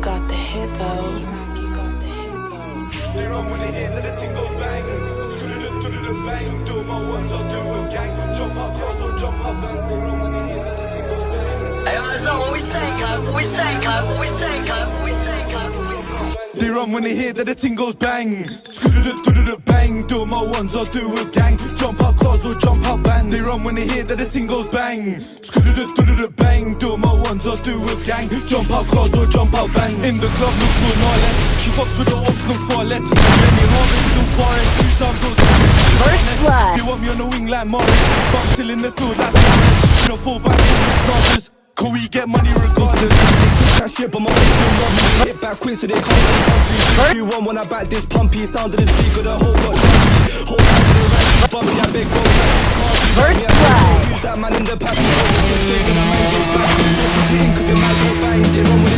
got the hit though. Mackie got the hit though. They run when they hear that the ting goes bang. Screw do the bang. Do my ones, I'll do a gang. Jump up cars or jump up bands. They run when they hear that the ting goes bang. Hey, what we. What we. What we. What we. They run when they hear that the ting goes bang. Bang. Do my ones, I'll do a gang. Jump out cars or jump out bands. They run when they hear that the ting goes bang. Bang. Do my ones, I'll do a gang. Jump out cars or jump out bands. In the club, look good, no left. She fucks with the ops, look far left. Many harvest, look far and two down goes. First blood. They want me on the wing like Morris. But I'm still in the field like Suarez. You know, fall back in the starters. Can we get money regardless? That shit, but my wrist still love me. Hit back quick so they can't really come. You want when I back this pumpy, sound of this beat, got the whole got jumpy. Whole time to the right, bumpy, that big bro, this car. First blood. Use that man in the past, we go for the straight, and I might get back. Different shooting, cause it might go bang. They run with this in the full